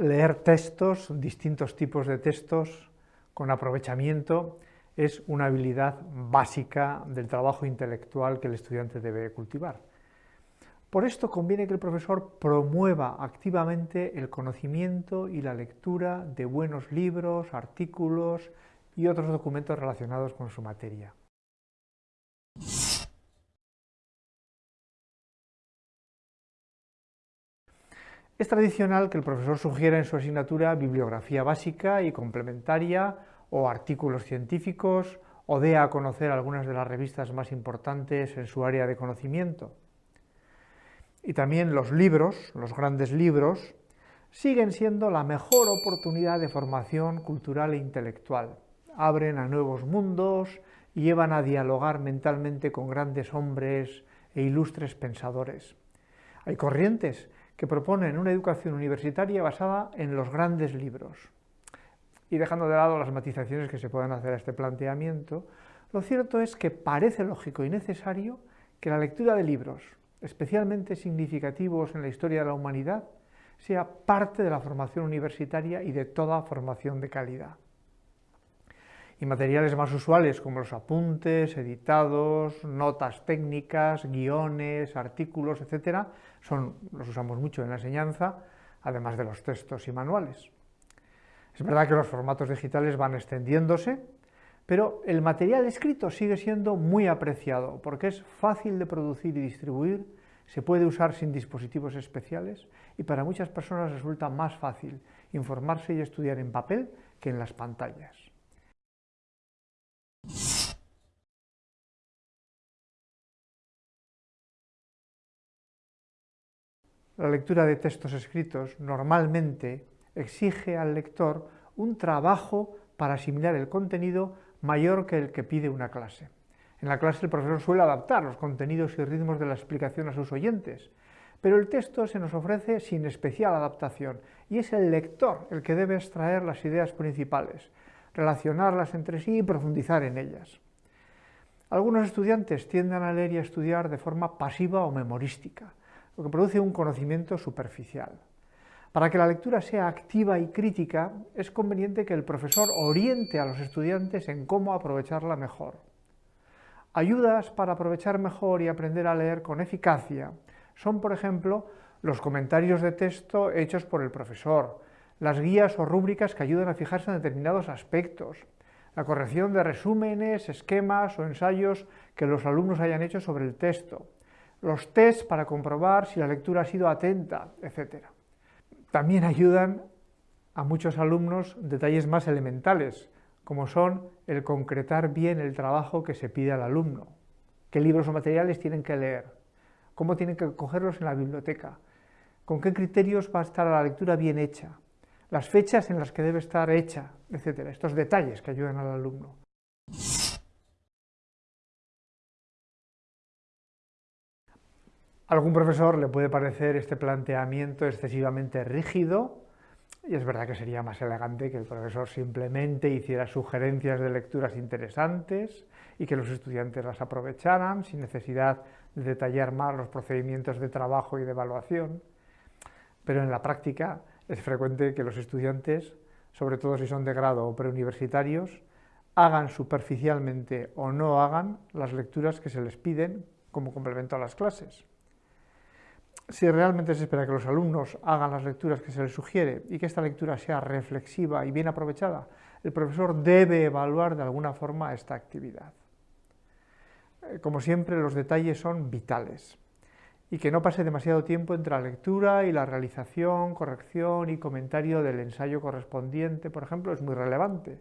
leer textos, distintos tipos de textos, con aprovechamiento, es una habilidad básica del trabajo intelectual que el estudiante debe cultivar. Por esto conviene que el profesor promueva activamente el conocimiento y la lectura de buenos libros, artículos y otros documentos relacionados con su materia. Es tradicional que el profesor sugiera en su asignatura bibliografía básica y complementaria o artículos científicos o dé a conocer algunas de las revistas más importantes en su área de conocimiento. Y también los libros, los grandes libros, siguen siendo la mejor oportunidad de formación cultural e intelectual. Abren a nuevos mundos y llevan a dialogar mentalmente con grandes hombres e ilustres pensadores. Hay corrientes que proponen una educación universitaria basada en los grandes libros. Y dejando de lado las matizaciones que se puedan hacer a este planteamiento, lo cierto es que parece lógico y necesario que la lectura de libros, especialmente significativos en la historia de la humanidad, sea parte de la formación universitaria y de toda formación de calidad. Y materiales más usuales como los apuntes, editados, notas técnicas, guiones, artículos, etc., son, los usamos mucho en la enseñanza, además de los textos y manuales. Es verdad que los formatos digitales van extendiéndose, pero el material escrito sigue siendo muy apreciado porque es fácil de producir y distribuir, se puede usar sin dispositivos especiales y para muchas personas resulta más fácil informarse y estudiar en papel que en las pantallas. La lectura de textos escritos normalmente exige al lector un trabajo para asimilar el contenido mayor que el que pide una clase. En la clase el profesor suele adaptar los contenidos y ritmos de la explicación a sus oyentes, pero el texto se nos ofrece sin especial adaptación y es el lector el que debe extraer las ideas principales, relacionarlas entre sí y profundizar en ellas. Algunos estudiantes tienden a leer y a estudiar de forma pasiva o memorística, lo produce un conocimiento superficial. Para que la lectura sea activa y crítica, es conveniente que el profesor oriente a los estudiantes en cómo aprovecharla mejor. Ayudas para aprovechar mejor y aprender a leer con eficacia son, por ejemplo, los comentarios de texto hechos por el profesor, las guías o rúbricas que ayudan a fijarse en determinados aspectos, la corrección de resúmenes, esquemas o ensayos que los alumnos hayan hecho sobre el texto, los tests para comprobar si la lectura ha sido atenta, etc. También ayudan a muchos alumnos detalles más elementales, como son el concretar bien el trabajo que se pide al alumno, qué libros o materiales tienen que leer, cómo tienen que cogerlos en la biblioteca, con qué criterios va a estar la lectura bien hecha, las fechas en las que debe estar hecha, etc. Estos detalles que ayudan al alumno. Algún profesor le puede parecer este planteamiento excesivamente rígido, y es verdad que sería más elegante que el profesor simplemente hiciera sugerencias de lecturas interesantes y que los estudiantes las aprovecharan sin necesidad de detallar más los procedimientos de trabajo y de evaluación. Pero en la práctica es frecuente que los estudiantes, sobre todo si son de grado o preuniversitarios, hagan superficialmente o no hagan las lecturas que se les piden como complemento a las clases si realmente se espera que los alumnos hagan las lecturas que se les sugiere y que esta lectura sea reflexiva y bien aprovechada, el profesor debe evaluar de alguna forma esta actividad. Eh, como siempre, los detalles son vitales y que no pase demasiado tiempo entre la lectura y la realización, corrección y comentario del ensayo correspondiente, por ejemplo, es muy relevante.